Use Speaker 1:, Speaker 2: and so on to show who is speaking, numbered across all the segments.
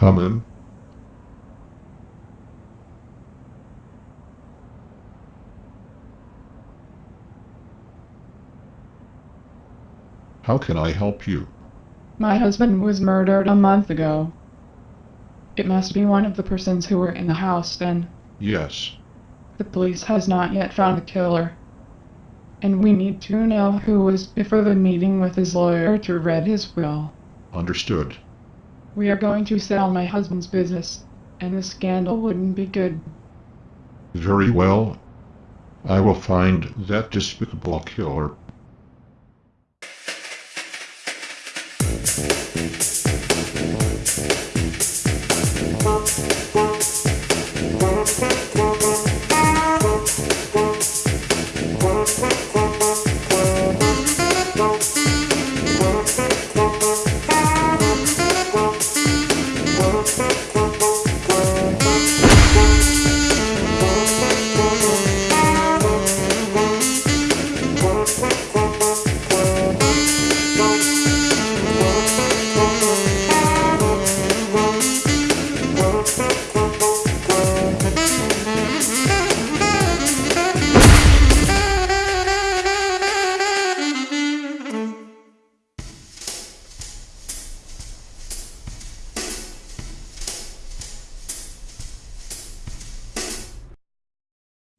Speaker 1: Come in. How can I help you?
Speaker 2: My husband was murdered a month ago. It must be one of the persons who were in the house then.
Speaker 1: Yes.
Speaker 2: The police has not yet found the killer. And we need to know who was before the meeting with his lawyer to read his will.
Speaker 1: Understood.
Speaker 2: We are going to sell my husband's business, and the scandal wouldn't be good.
Speaker 1: Very well. I will find that despicable killer.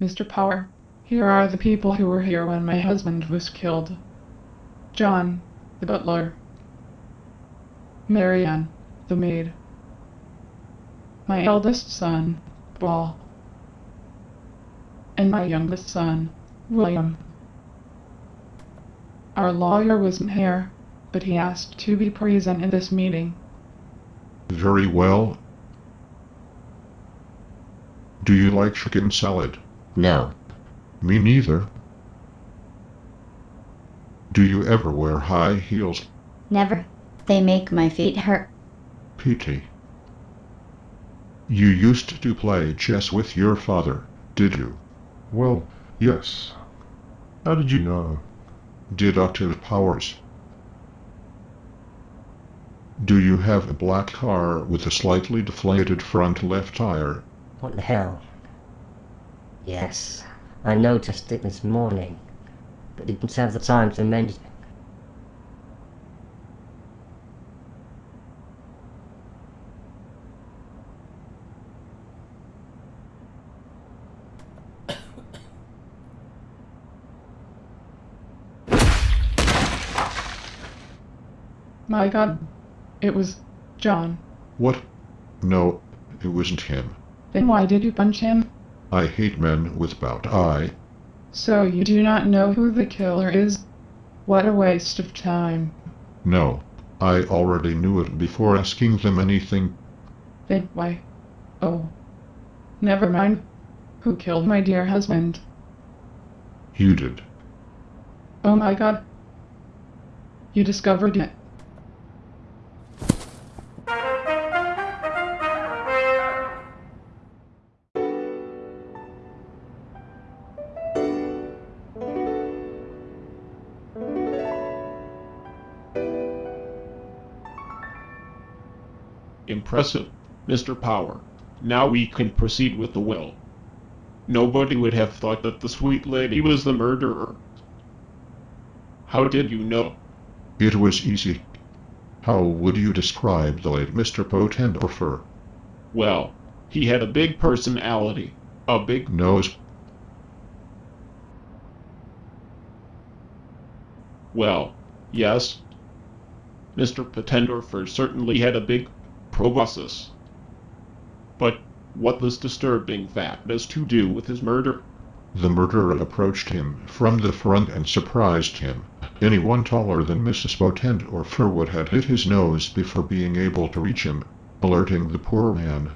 Speaker 2: Mr. Power, here are the people who were here when my husband was killed. John, the butler. Marianne, the maid. My eldest son, Paul. And my youngest son, William. Our lawyer wasn't here, but he asked to be present in this meeting.
Speaker 1: Very well. Do you like chicken salad?
Speaker 3: No.
Speaker 1: Me neither. Do you ever wear high heels,
Speaker 4: Never. They make my feet hurt.
Speaker 1: Petey? You used to play chess with your father, did you?
Speaker 5: Well, yes. How did you know?
Speaker 1: Deductive powers. Do you have a black car with a slightly deflated front left tire?
Speaker 3: What the hell? Yes. I noticed it this morning. But didn't have the time to mention it.
Speaker 2: My god, it was John.
Speaker 1: What? No, it wasn't him.
Speaker 2: Then why did you punch him?
Speaker 1: I hate men without eye.
Speaker 2: So you do not know who the killer is? What a waste of time.
Speaker 1: No, I already knew it before asking them anything.
Speaker 2: Then why? Oh. Never mind. Who killed my dear husband?
Speaker 1: You did.
Speaker 2: Oh my god. You discovered it.
Speaker 6: Impressive, Mr. Power. Now we can proceed with the will. Nobody would have thought that the sweet lady was the murderer. How did you know?
Speaker 1: It was easy. How would you describe the late Mr. Potendorfer?
Speaker 6: Well, he had a big personality, a big
Speaker 1: Nose.
Speaker 6: Well, yes. Mr. Potendorfer certainly had a big proboscis. But what this disturbing fact has to do with his murder?
Speaker 1: The murderer approached him from the front and surprised him. Anyone taller than Mrs. Potendorfer would had hit his nose before being able to reach him, alerting the poor man.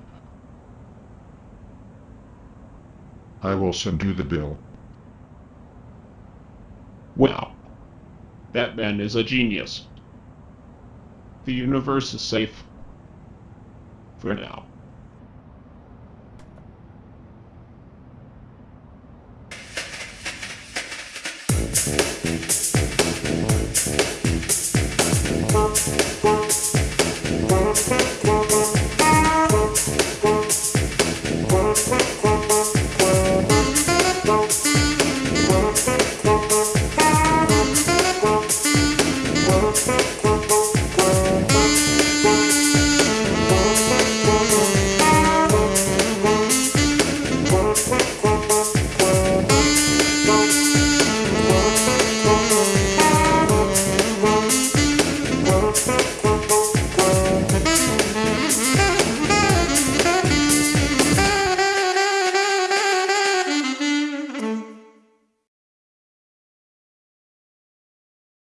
Speaker 1: I will send you the bill.
Speaker 6: Wow. That man is a genius. The universe is safe. For now.